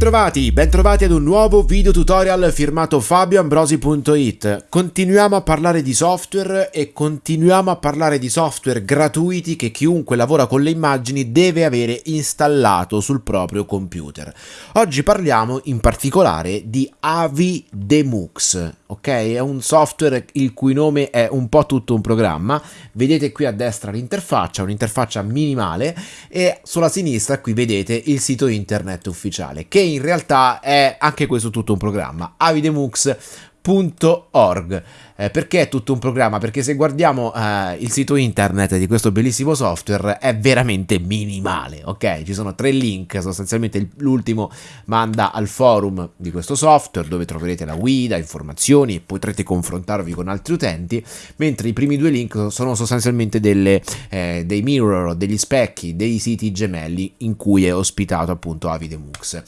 Bentrovati, bentrovati ad un nuovo video tutorial firmato fabioambrosi.it. Continuiamo a parlare di software e continuiamo a parlare di software gratuiti che chiunque lavora con le immagini deve avere installato sul proprio computer. Oggi parliamo in particolare di Avi Demux, ok? È un software il cui nome è un po' tutto un programma. Vedete qui a destra l'interfaccia, un'interfaccia minimale e sulla sinistra qui vedete il sito internet ufficiale che in realtà è anche questo tutto un programma, avidemux.org. Eh, perché è tutto un programma? Perché se guardiamo eh, il sito internet di questo bellissimo software è veramente minimale, ok? Ci sono tre link, sostanzialmente l'ultimo manda al forum di questo software dove troverete la guida, informazioni e potrete confrontarvi con altri utenti, mentre i primi due link sono sostanzialmente delle, eh, dei mirror, degli specchi, dei siti gemelli in cui è ospitato appunto Avidemux.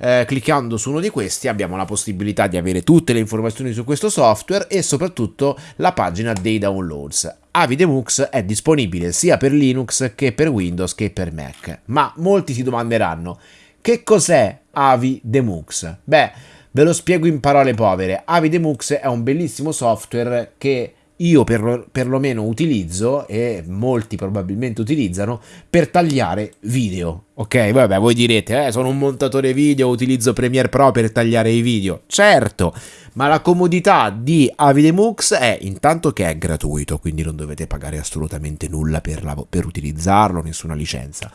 Eh, cliccando su uno di questi abbiamo la possibilità di avere tutte le informazioni su questo software e soprattutto soprattutto la pagina dei downloads. Avidemux è disponibile sia per Linux che per Windows che per Mac, ma molti si domanderanno che cos'è Avidemux? Beh, ve lo spiego in parole povere. Avidemux è un bellissimo software che io per, perlomeno utilizzo e molti probabilmente utilizzano per tagliare video. Ok, vabbè, voi direte, eh, sono un montatore video, utilizzo Premiere Pro per tagliare i video. Certo, ma la comodità di Avidemux è intanto che è gratuito, quindi non dovete pagare assolutamente nulla per, la, per utilizzarlo, nessuna licenza.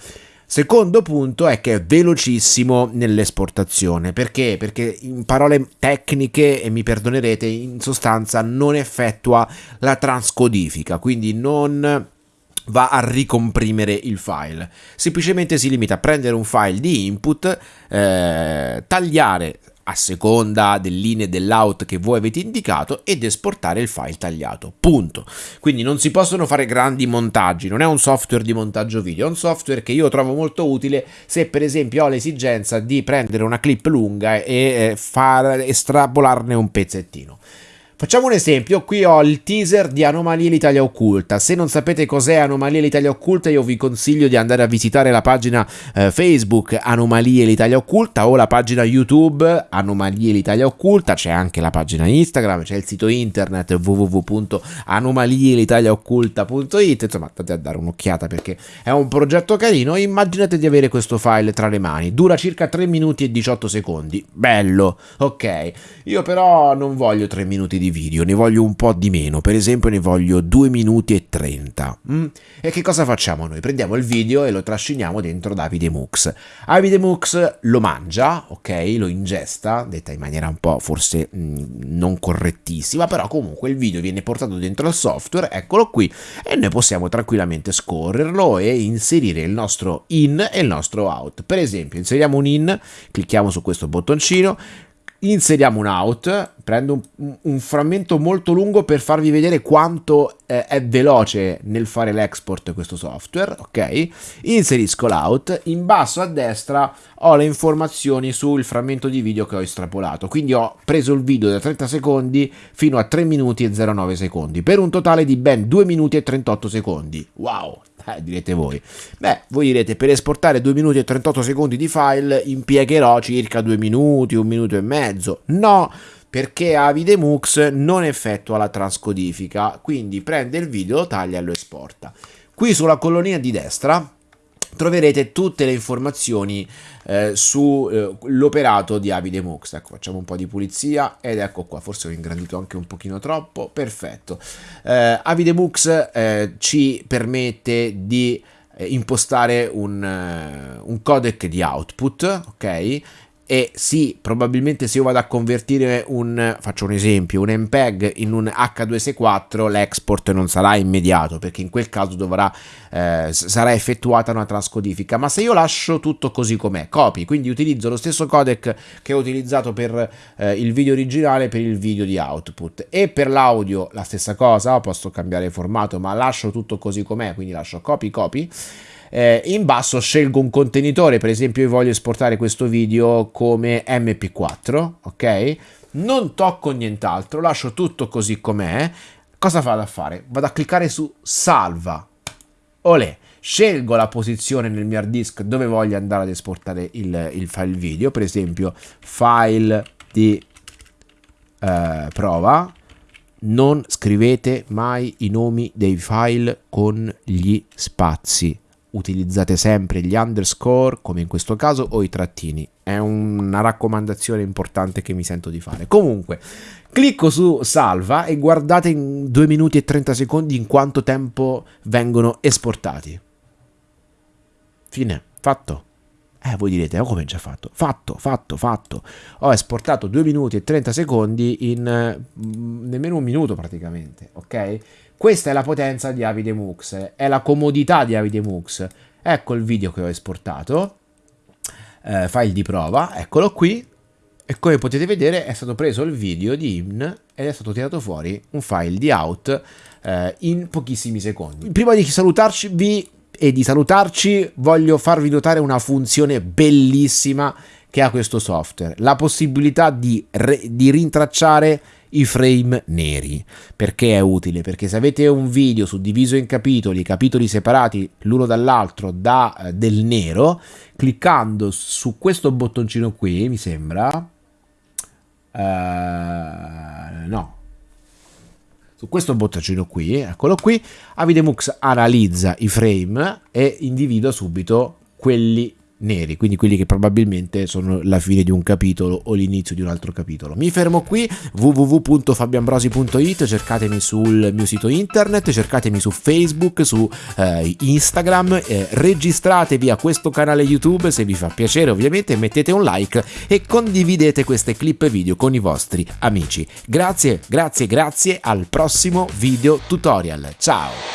Secondo punto è che è velocissimo nell'esportazione. Perché? Perché in parole tecniche, e mi perdonerete, in sostanza non effettua la transcodifica, quindi non va a ricomprimere il file. Semplicemente si limita a prendere un file di input, eh, tagliare a seconda dell'in e dell'out che voi avete indicato ed esportare il file tagliato. Punto. Quindi non si possono fare grandi montaggi, non è un software di montaggio video, è un software che io trovo molto utile se per esempio ho l'esigenza di prendere una clip lunga e far estrapolarne un pezzettino. Facciamo un esempio, qui ho il teaser di Anomalie l'Italia Occulta, se non sapete cos'è Anomalie l'Italia Occulta io vi consiglio di andare a visitare la pagina eh, Facebook Anomalie l'Italia Occulta o la pagina YouTube Anomalie l'Italia Occulta, c'è anche la pagina Instagram, c'è il sito internet www.anomalielitaliaocculta.it, insomma andate a dare un'occhiata perché è un progetto carino, immaginate di avere questo file tra le mani, dura circa 3 minuti e 18 secondi, bello, ok, io però non voglio 3 minuti di video, ne voglio un po' di meno, per esempio ne voglio 2 minuti e 30. Mm? E che cosa facciamo noi? Prendiamo il video e lo trasciniamo dentro Davide Mux. Davide Mux lo mangia, ok? Lo ingesta, detta in maniera un po' forse mh, mm, non correttissima, però comunque il video viene portato dentro il software, eccolo qui, e noi possiamo tranquillamente scorrerlo e inserire il nostro in e il nostro out. Per esempio, inseriamo un in, clicchiamo su questo bottoncino, inseriamo un out, prendo un, un, frammento molto lungo per farvi vedere quanto eh, è veloce nel fare l'export questo software, ok? Inserisco l'out, in basso a destra ho le informazioni sul frammento di video che ho estrapolato, quindi ho preso il video da 30 secondi fino a 3 minuti e 09 secondi, per un totale di ben 2 minuti e 38 secondi. Wow, eh, direte voi. Beh, voi direte, per esportare 2 minuti e 38 secondi di file impiegherò circa 2 minuti, 1 minuto e mezzo. No, perché Avidemux non effettua la transcodifica, quindi prende il video, taglia e lo esporta. Qui sulla colonnina di destra troverete tutte le informazioni eh, sull'operato eh, di Avidemux. Ecco, facciamo un po' di pulizia ed ecco qua, forse ho ingrandito anche un pochino troppo, perfetto. Eh, Avidemux eh, ci permette di eh, impostare un, uh, un codec di output, ok? E sì, probabilmente se io vado a convertire un, faccio un esempio, un MPEG in un H264 l'export non sarà immediato perché in quel caso dovrà, eh, sarà effettuata una transcodifica, ma se io lascio tutto così com'è, copy, quindi utilizzo lo stesso codec che ho utilizzato per eh, il video originale per il video di output. E per l'audio la stessa cosa, posso cambiare formato ma lascio tutto così com'è, quindi lascio copy copy eh, in basso scelgo un contenitore, per esempio io voglio esportare questo video come mp4, ok? Non tocco nient'altro, lascio tutto così com'è. Cosa vado a fare? Vado a cliccare su salva. Olè scelgo la posizione nel mio hard disk dove voglio andare ad esportare il, il file video, per esempio file di eh, prova, non scrivete mai i nomi dei file con gli spazi utilizzate sempre gli underscore come in questo caso o i trattini. È una raccomandazione importante che mi sento di fare. Comunque clicco su salva e guardate in 2 minuti e 30 secondi in quanto tempo vengono esportati. Fine. Fatto eh, voi direte, oh, come già fatto? Fatto, fatto, fatto. Ho esportato 2 minuti e 30 secondi in mm, nemmeno un minuto praticamente, ok? Questa è la potenza di Avide Mux, è la comodità di Avide Mux. Ecco il video che ho esportato, eh, file di prova, eccolo qui. E come potete vedere è stato preso il video di IMN ed è stato tirato fuori un file di out eh, in pochissimi secondi. Prima di salutarci vi e di salutarci voglio farvi notare una funzione bellissima che ha questo software, la possibilità di, di rintracciare i frame neri. Perché è utile? Perché se avete un video suddiviso in capitoli, capitoli separati l'uno dall'altro da eh, del nero, cliccando su questo bottoncino qui, mi sembra... Uh, no, su questo bottoncino qui, eccolo qui, Avidemux analizza i frame e individua subito quelli neri, quindi quelli che probabilmente sono la fine di un capitolo o l'inizio di un altro capitolo. Mi fermo qui, www.fabiambrosi.it, cercatemi sul mio sito internet, cercatemi su Facebook, su eh, Instagram, eh, registratevi a questo canale YouTube se vi fa piacere ovviamente, mettete un like e condividete queste clip video con i vostri amici. Grazie, grazie, grazie, al prossimo video tutorial. Ciao!